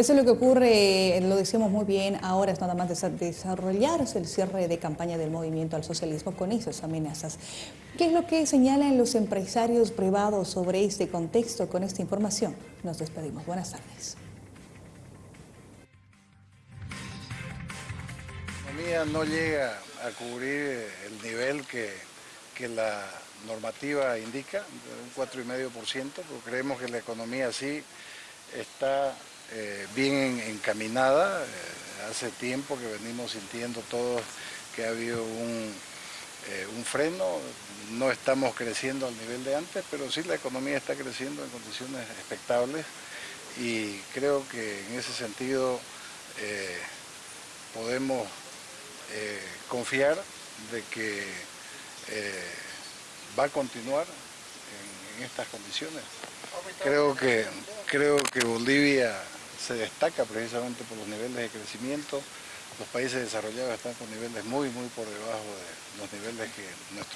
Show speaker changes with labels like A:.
A: Eso es lo que ocurre, lo decíamos muy bien, ahora es nada más desarrollarse el cierre de campaña del movimiento al socialismo con esas amenazas. ¿Qué es lo que señalan los empresarios privados sobre este contexto con esta información? Nos despedimos. Buenas tardes.
B: La economía no llega a cubrir el nivel que, la normativa indica, un 4,5%, porque creemos que la economía sí está eh, bien encaminada. Eh, hace tiempo que venimos sintiendo todos que ha habido un, eh, un freno, no estamos creciendo al nivel de antes, pero sí la economía está creciendo en condiciones expectables y creo que en ese sentido podemos confiar de que va a continuar en, estas condiciones. Creo que, creo que Bolivia se destaca precisamente por los niveles de crecimiento. Los países desarrollados están con niveles muy, muy por debajo de los niveles que nuestros